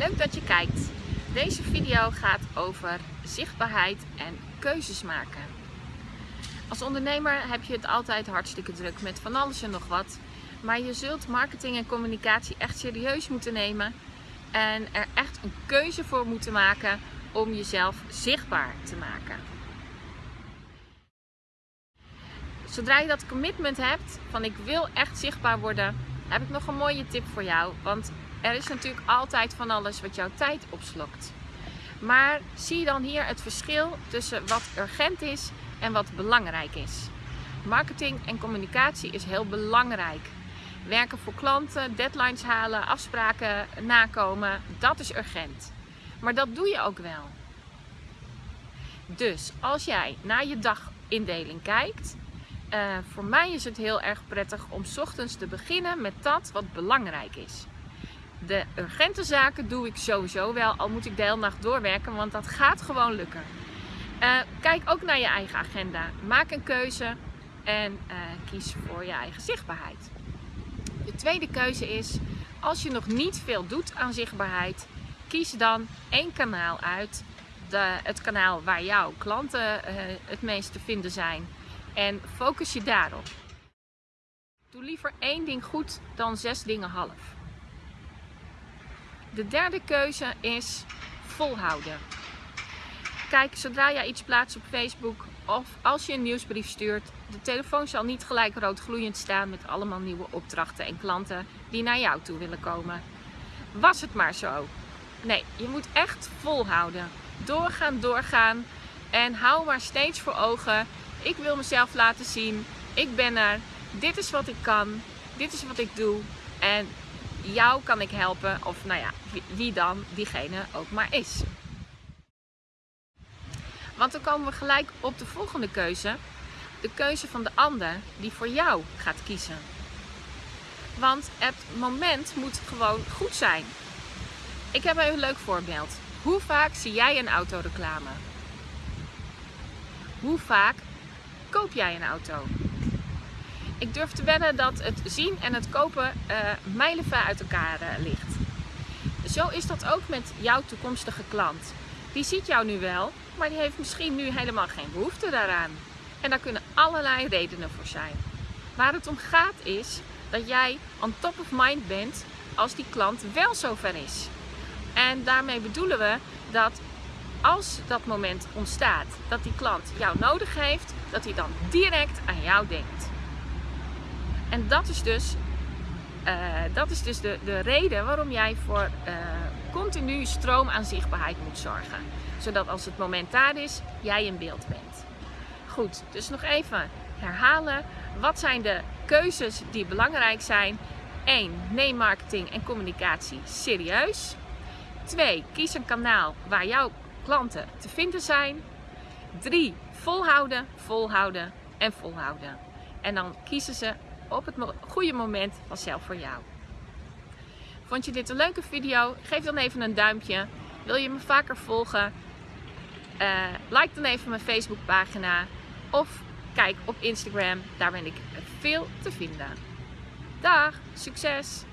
Leuk dat je kijkt. Deze video gaat over zichtbaarheid en keuzes maken. Als ondernemer heb je het altijd hartstikke druk met van alles en nog wat. Maar je zult marketing en communicatie echt serieus moeten nemen. En er echt een keuze voor moeten maken om jezelf zichtbaar te maken. Zodra je dat commitment hebt van ik wil echt zichtbaar worden, heb ik nog een mooie tip voor jou. Want er is natuurlijk altijd van alles wat jouw tijd opslokt. Maar zie dan hier het verschil tussen wat urgent is en wat belangrijk is. Marketing en communicatie is heel belangrijk. Werken voor klanten, deadlines halen, afspraken nakomen, dat is urgent. Maar dat doe je ook wel. Dus als jij naar je dagindeling kijkt, uh, voor mij is het heel erg prettig om ochtends te beginnen met dat wat belangrijk is. De urgente zaken doe ik sowieso wel, al moet ik de hele nacht doorwerken, want dat gaat gewoon lukken. Uh, kijk ook naar je eigen agenda. Maak een keuze en uh, kies voor je eigen zichtbaarheid. De tweede keuze is, als je nog niet veel doet aan zichtbaarheid, kies dan één kanaal uit. De, het kanaal waar jouw klanten uh, het meest te vinden zijn en focus je daarop. Doe liever één ding goed dan zes dingen half. De derde keuze is volhouden. Kijk, zodra jij iets plaatst op Facebook of als je een nieuwsbrief stuurt, de telefoon zal niet gelijk rood gloeiend staan met allemaal nieuwe opdrachten en klanten die naar jou toe willen komen. Was het maar zo. Nee, je moet echt volhouden. Doorgaan, doorgaan en hou maar steeds voor ogen ik wil mezelf laten zien. Ik ben er. Dit is wat ik kan. Dit is wat ik doe. En jou kan ik helpen. Of nou ja, wie dan diegene ook maar is. Want dan komen we gelijk op de volgende keuze. De keuze van de ander die voor jou gaat kiezen. Want het moment moet gewoon goed zijn. Ik heb een leuk voorbeeld. Hoe vaak zie jij een autoreclame? Hoe vaak koop jij een auto? Ik durf te wedden dat het zien en het kopen uh, mijlenver uit elkaar uh, ligt. Zo is dat ook met jouw toekomstige klant. Die ziet jou nu wel, maar die heeft misschien nu helemaal geen behoefte daaraan. En daar kunnen allerlei redenen voor zijn. Waar het om gaat is dat jij on top of mind bent als die klant wel zover is. En daarmee bedoelen we dat als dat moment ontstaat dat die klant jou nodig heeft, dat hij dan direct aan jou denkt. En dat is dus, uh, dat is dus de, de reden waarom jij voor uh, continu stroom aan zichtbaarheid moet zorgen. Zodat als het moment daar is, jij in beeld bent. Goed, dus nog even herhalen. Wat zijn de keuzes die belangrijk zijn? 1. Neem marketing en communicatie serieus. 2. Kies een kanaal waar jouw klanten te vinden zijn. 3. Volhouden, volhouden en volhouden. En dan kiezen ze op het goede moment vanzelf voor jou. Vond je dit een leuke video? Geef dan even een duimpje. Wil je me vaker volgen? Uh, like dan even mijn Facebookpagina. Of kijk op Instagram, daar ben ik veel te vinden. Dag, succes!